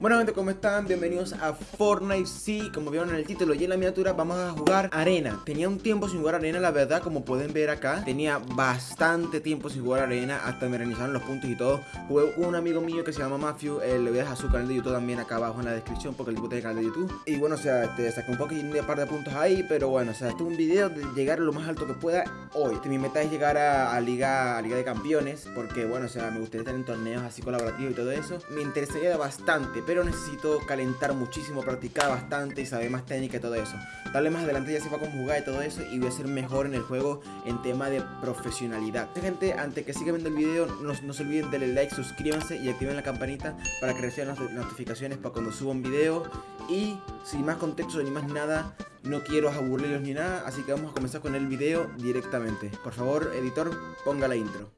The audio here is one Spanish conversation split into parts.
Bueno gente, ¿cómo están? Bienvenidos a Fortnite. Sí, como vieron en el título y en la miniatura Vamos a jugar Arena. Tenía un tiempo sin jugar Arena, la verdad, como pueden ver acá. Tenía bastante tiempo sin jugar Arena Hasta me reinizaron los puntos y todo. Jugué con un amigo mío que se llama Matthew eh, Le voy a dejar su canal de YouTube también acá abajo en la descripción Porque el tipo tiene canal de YouTube. Y bueno, o sea, este, saqué un poquito de par de puntos ahí Pero bueno, o sea, este es un video de llegar lo más alto que pueda hoy. Este, Mi meta es llegar a, Liga, a Liga de Campeones Porque bueno, o sea, me gustaría estar en torneos así colaborativos y todo eso. Me interesaría bastante pero necesito calentar muchísimo, practicar bastante y saber más técnica y todo eso. Dale más adelante ya sepa cómo jugar y todo eso y voy a ser mejor en el juego en tema de profesionalidad. Gente, antes que sigan viendo el video, no, se olviden darle like, suscríbanse y activen la campanita para que reciban las notificaciones para cuando suba un video. Y sin más contexto ni más nada, no quiero aburrirlos ni nada, así que vamos a comenzar con el video directamente. Por favor, editor, ponga la intro.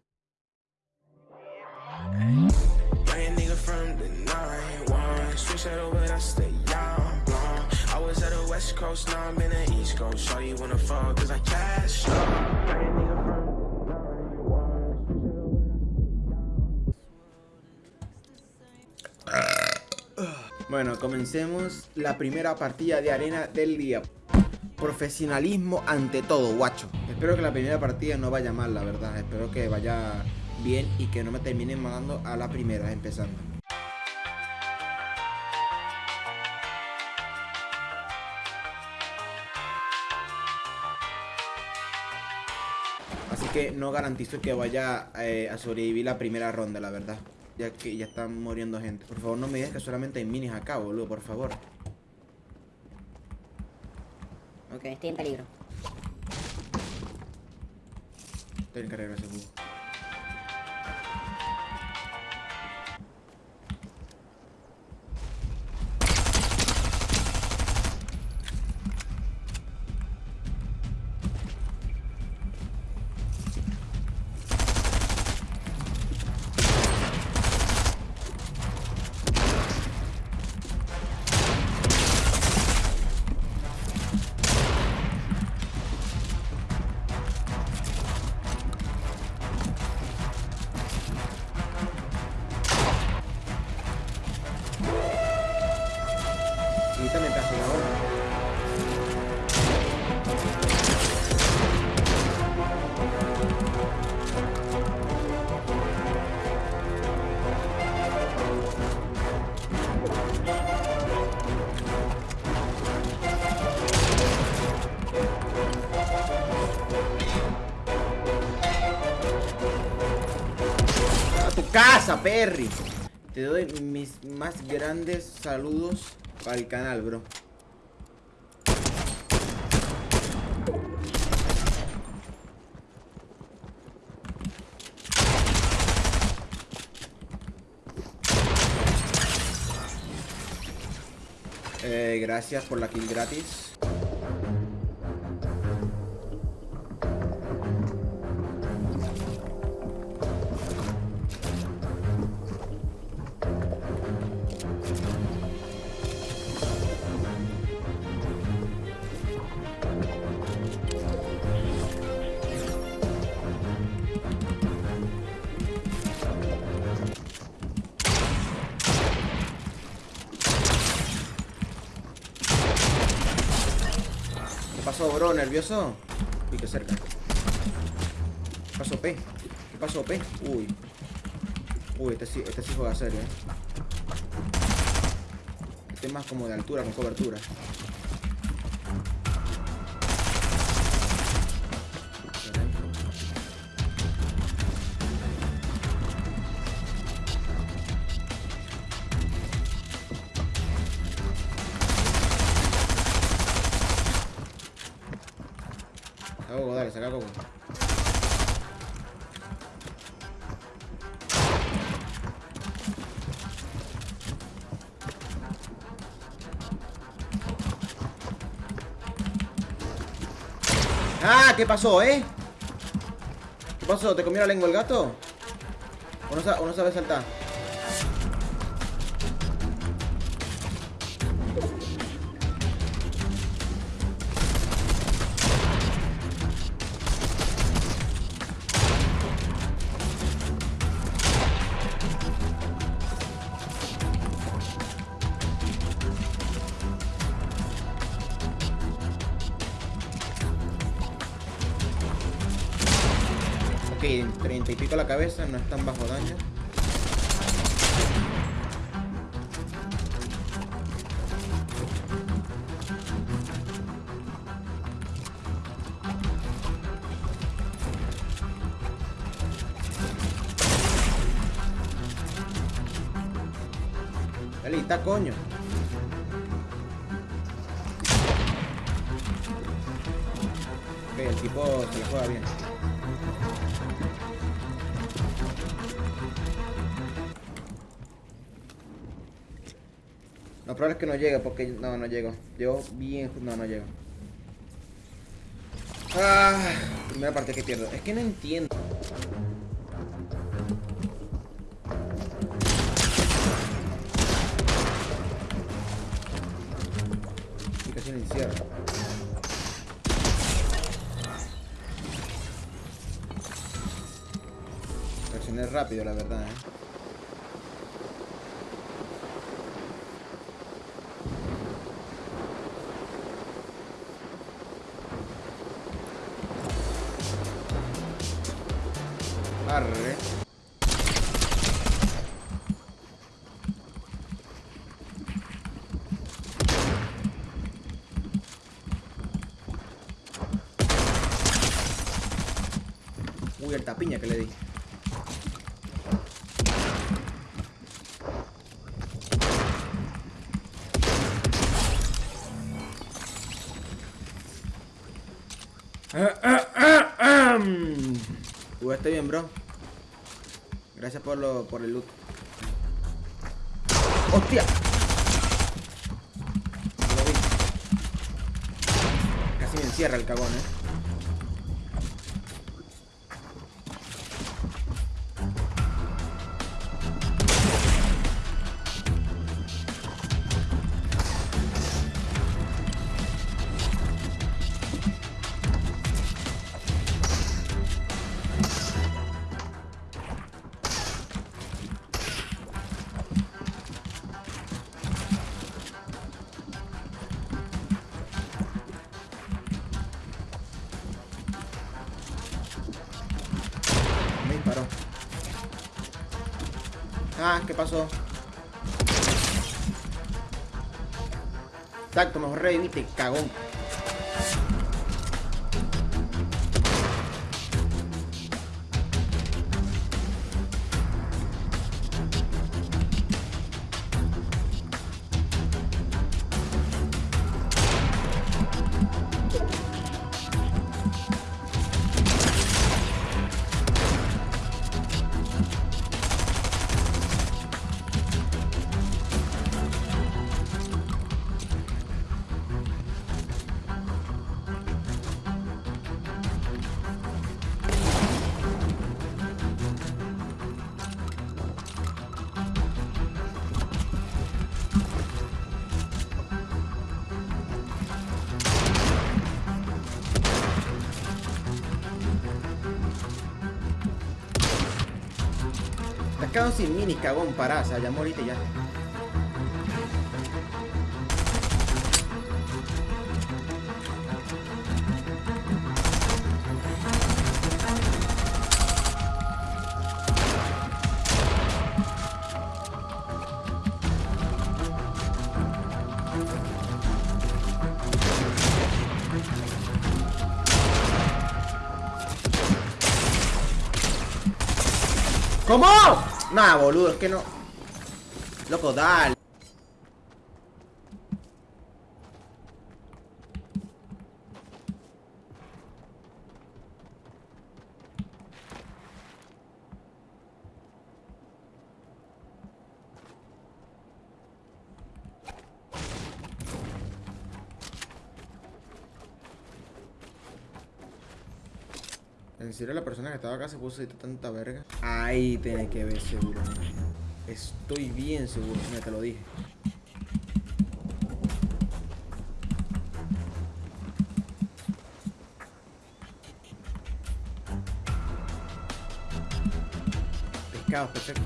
Bueno, comencemos la primera partida de arena del día. Profesionalismo ante todo, guacho. Espero que la primera partida no vaya mal, la verdad. Espero que vaya bien y que no me terminen mandando a la primera empezando que no garantizo que vaya eh, a sobrevivir la primera ronda, la verdad. Ya que ya están muriendo gente. Por favor, no me digas que solamente hay minis acá, boludo, por favor. Ok, estoy en peligro. Estoy en carrera ese búho. casa, Perry. Te doy mis más grandes saludos para el canal, bro. Eh, gracias por la kill gratis. Pasó, bro? ¿Nervioso? Uy, qué cerca. ¿Qué pasó, P? ¿Qué pasó, P? Uy. Uy, este sí, este sí juega serio, eh. Este es más como de altura, con cobertura. Coco, dale, saca Coco. ¡Ah! ¿Qué pasó, eh? ¿Qué pasó? ¿Te comió la lengua el gato? ¿O no, o no sabe saltar? Ok, 30 y pico la cabeza, no es tan bajo daño. está coño. Ok, el tipo se le juega bien. Lo probable es que no llegue porque... No, no llego. Llego bien... No, no llego. Ah, primera parte que pierdo. Es que no entiendo. encierro. Reaccioné rápido, la verdad, ¿eh? Tapiña que le di. Estoy bien, bro. Gracias por, lo, por el loot. ¡Hostia! Casi me encierra el cagón, eh. Ah, ¿qué pasó? Exacto, mejor reviviste, cagón. Quedado sin mini, cagón, pará, o sea, ya moriste ya. ¿Cómo? Nah, boludo, es que no. Loco, dale. ¿En serio la persona que estaba acá se puso tanta verga? Ahí tiene que ver seguro. Estoy bien seguro, mira, te lo dije. Pescados, perfecto.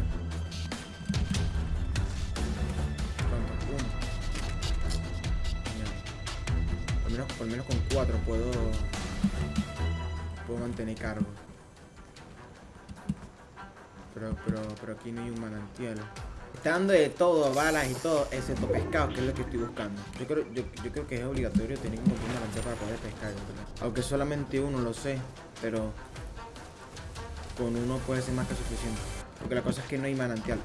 Por menos, por menos con cuatro puedo puedo mantener cargo. pero, pero, pero aquí no hay un manantial. Está dando de todo, balas y todo, excepto pescado, que es lo que estoy buscando. Yo creo, yo, yo creo que es obligatorio tener un manantial para poder pescar, ¿verdad? Aunque solamente uno lo sé, pero con uno puede ser más que suficiente. Porque la cosa es que no hay manantial.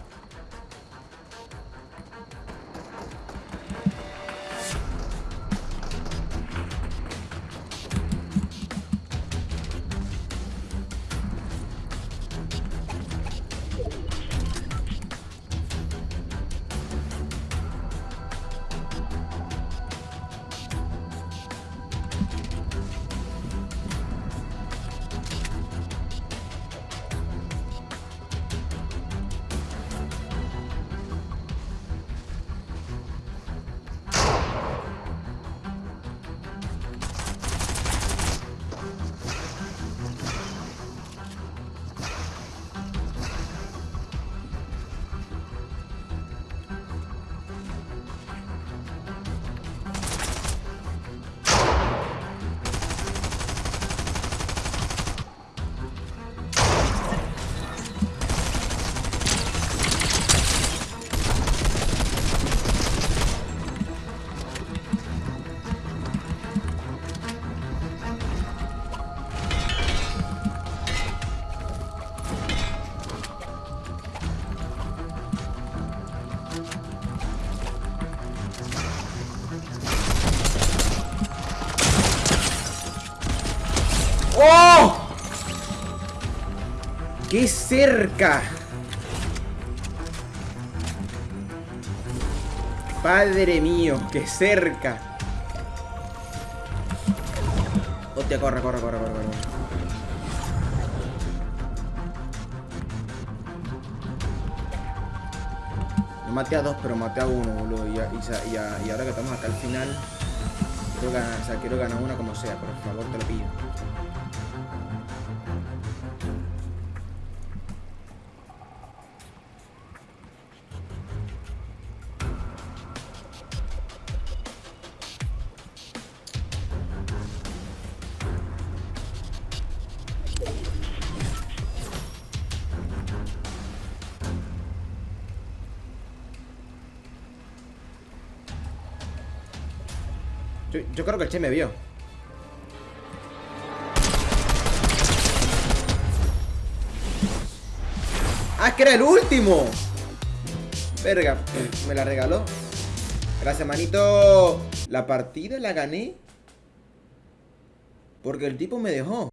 ¡Qué cerca! Padre mío, qué cerca. Hostia, corre, corre, corre, corre, corre. Yo maté a dos, pero maté a uno, boludo. Y, ahora que estamos acá al final, quiero ganar, quiero ganar una como sea, por favor, te lo pido. Yo creo que el Che me vio. ¡Ah, es que era el último! Verga, me la regaló. Gracias, manito. La partida la gané. Porque el tipo me dejó.